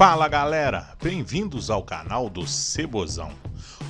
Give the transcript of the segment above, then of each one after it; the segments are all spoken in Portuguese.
Fala galera, bem-vindos ao canal do Cebozão.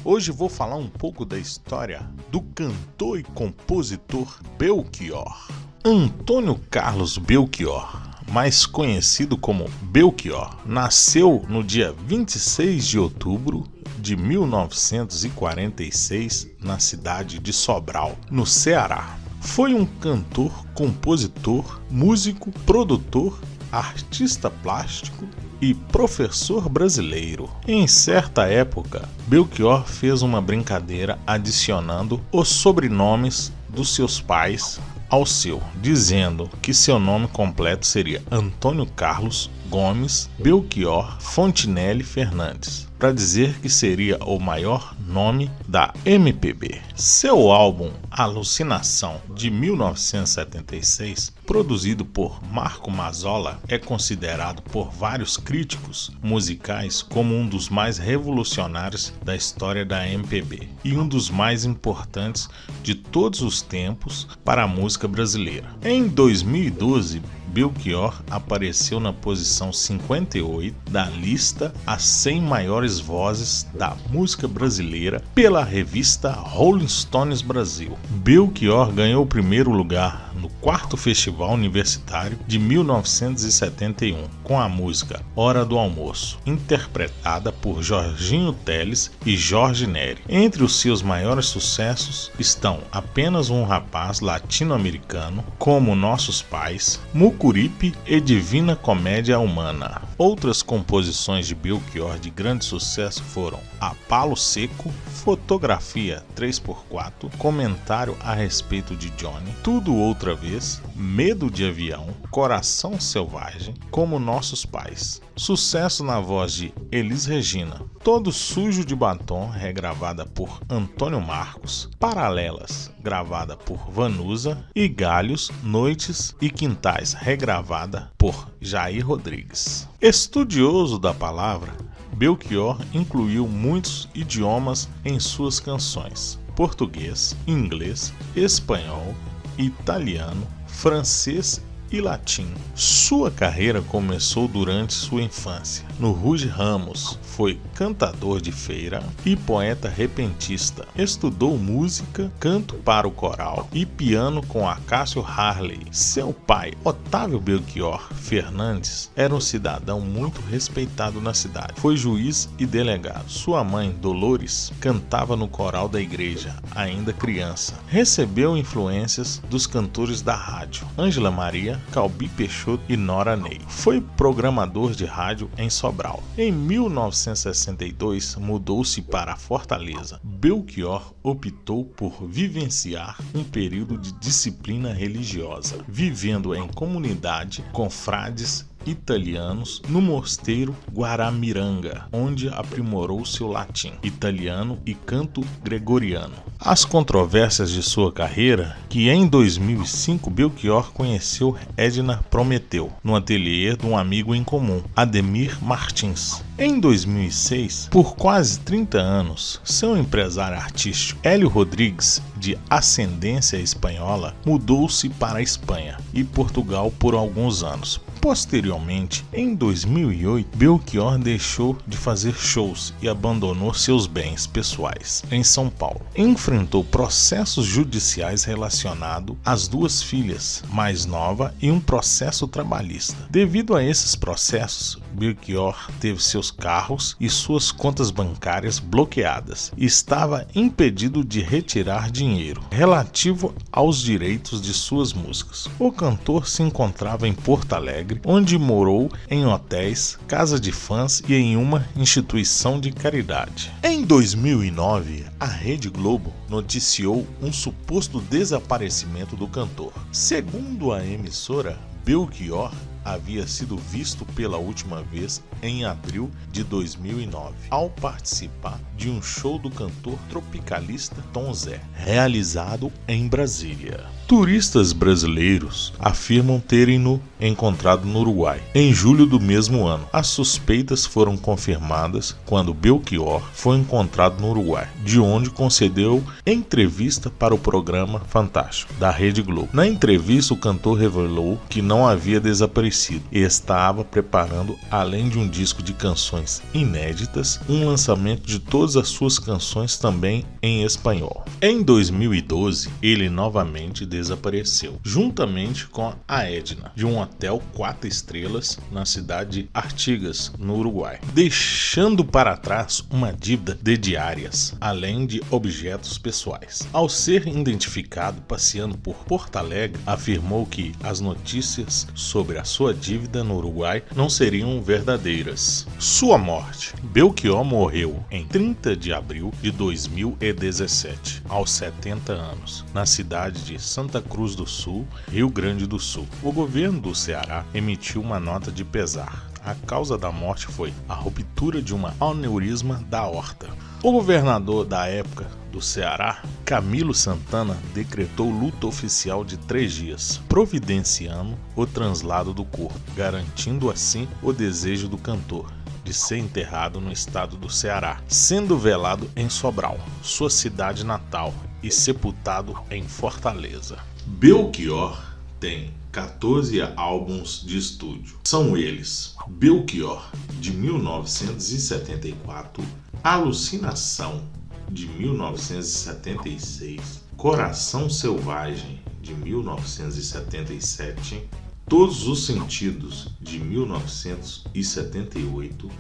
Hoje vou falar um pouco da história do cantor e compositor Belchior. Antônio Carlos Belchior, mais conhecido como Belchior, nasceu no dia 26 de outubro de 1946 na cidade de Sobral, no Ceará. Foi um cantor, compositor, músico, produtor, artista plástico e professor brasileiro. Em certa época, Belchior fez uma brincadeira adicionando os sobrenomes dos seus pais ao seu, dizendo que seu nome completo seria Antônio Carlos Gomes Belchior Fontinelli Fernandes para dizer que seria o maior nome da MPB. Seu álbum Alucinação de 1976, produzido por Marco Mazzola, é considerado por vários críticos musicais como um dos mais revolucionários da história da MPB e um dos mais importantes de todos os tempos para a música brasileira. Em 2012, Belchior apareceu na posição 58 da lista As 100 Maiores Vozes da Música Brasileira pela revista Rolling Stones Brasil. Belchior ganhou o primeiro lugar no quarto Festival Universitário de 1971 com a música Hora do Almoço, interpretada por Jorginho Teles e Jorge Neri. Entre os seus maiores sucessos estão Apenas um Rapaz Latino-Americano, Como Nossos Pais, Mucuripe e Divina Comédia Humana. Outras composições de Belchior de grande sucesso foram A Palo Seco, Fotografia 3x4, Comentário a respeito de Johnny, Tudo Outra Vez, Medo de Avião, Coração Selvagem, Como Nossos Pais. Sucesso na voz de Elis Regina, Todo Sujo de Batom, regravada por Antônio Marcos, Paralelas, gravada por Vanusa, e Galhos, Noites e Quintais, regravada por Jair Rodrigues. Estudioso da palavra, Belchior incluiu muitos idiomas em suas canções: português, inglês, espanhol, italiano, francês e latim. Sua carreira começou durante sua infância. No Ruge Ramos, foi cantador de feira e poeta repentista. Estudou música, canto para o coral e piano com Acácio Harley. Seu pai, Otávio Belchior Fernandes, era um cidadão muito respeitado na cidade. Foi juiz e delegado. Sua mãe, Dolores, cantava no coral da igreja, ainda criança. Recebeu influências dos cantores da rádio, Ângela Maria, Calbi Peixoto e Nora Ney. Foi programador de rádio em Sobral. Em 1962, mudou-se para Fortaleza. Belchior optou por vivenciar um período de disciplina religiosa, vivendo em comunidade com frades italianos no mosteiro Guaramiranga, onde aprimorou seu latim, italiano e canto gregoriano. As controvérsias de sua carreira, que em 2005 Belchior conheceu Edna Prometeu no ateliê de um amigo em comum, Ademir Martins. Em 2006, por quase 30 anos, seu empresário artístico Hélio Rodrigues, de ascendência espanhola, mudou-se para a Espanha e Portugal por alguns anos, Posteriormente, em 2008, Belchior deixou de fazer shows e abandonou seus bens pessoais em São Paulo. Enfrentou processos judiciais relacionados às duas filhas mais nova e um processo trabalhista. Devido a esses processos, Belchior teve seus carros e suas contas bancárias bloqueadas e estava impedido de retirar dinheiro relativo aos direitos de suas músicas. O cantor se encontrava em Porto Alegre, onde morou em hotéis, casa de fãs e em uma instituição de caridade. Em 2009, a Rede Globo noticiou um suposto desaparecimento do cantor. Segundo a emissora, Belchior havia sido visto pela última vez em abril de 2009, ao participar de um show do cantor tropicalista Tom Zé, realizado em Brasília. Turistas brasileiros afirmam terem-no encontrado no Uruguai em julho do mesmo ano. As suspeitas foram confirmadas quando Belchior foi encontrado no Uruguai, de onde concedeu entrevista para o programa Fantástico da Rede Globo. Na entrevista, o cantor revelou que não havia desaparecido e estava preparando, além de um disco de canções inéditas, um lançamento de todas as suas canções também em espanhol. Em 2012, ele novamente desapareceu, juntamente com a Edna, de um hotel quatro estrelas na cidade de Artigas, no Uruguai, deixando para trás uma dívida de diárias, além de objetos pessoais. Ao ser identificado passeando por Porto Alegre, afirmou que as notícias sobre a sua dívida no Uruguai não seriam verdadeiras. Sua morte. Belchior morreu em 30 de abril de 2017, aos 70 anos, na cidade de Santa Santa Cruz do Sul, Rio Grande do Sul. O governo do Ceará emitiu uma nota de pesar. A causa da morte foi a ruptura de uma aneurisma da aorta. O governador da época do Ceará, Camilo Santana, decretou luta oficial de três dias, providenciando o translado do corpo, garantindo assim o desejo do cantor de ser enterrado no estado do Ceará, sendo velado em Sobral, sua cidade natal, e sepultado em Fortaleza. Belchior tem 14 álbuns de estúdio. São eles: Belchior, de 1974, Alucinação, de 1976, Coração Selvagem, de 1977, Todos os Sentidos, de 1978,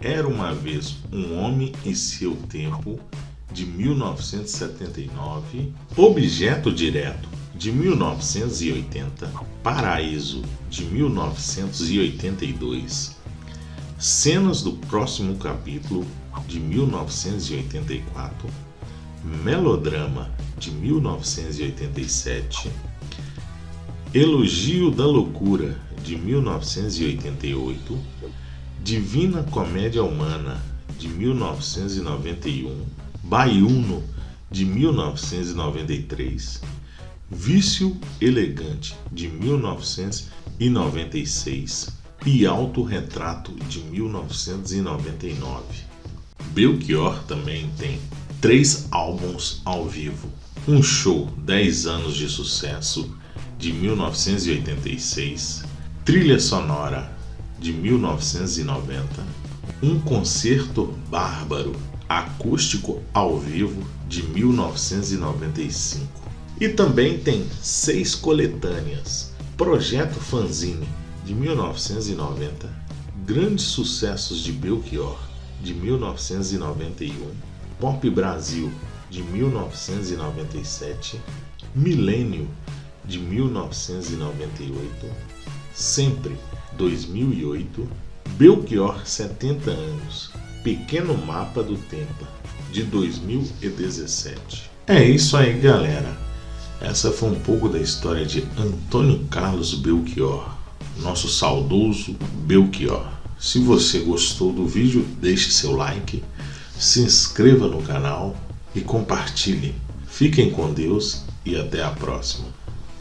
Era uma vez um homem e seu tempo, de 1979, Objeto Direto, de 1980, Paraíso, de 1982, Cenas do Próximo Capítulo, de 1984, Melodrama, de 1987, Elogio da Loucura, de 1988, Divina Comédia Humana, de 1991, Baiuno, de 1993, Vício Elegante, de 1996 e Autorretrato, de 1999. Belchior também tem três álbuns ao vivo, um show 10 anos de sucesso, de 1986, trilha sonora, de 1990, um concerto bárbaro acústico ao vivo de 1995. E também tem seis coletâneas: Projeto Fanzine de 1990, Grandes Sucessos de Belchior de 1991, Pop Brasil de 1997, Milênio de 1998, Sempre 2008, Belchior 70 anos Pequeno Mapa do Tempo, de 2017. É isso aí, galera. Essa foi um pouco da história de Antônio Carlos Belchior, nosso saudoso Belchior. Se você gostou do vídeo, deixe seu like, se inscreva no canal e compartilhe. Fiquem com Deus e até a próxima.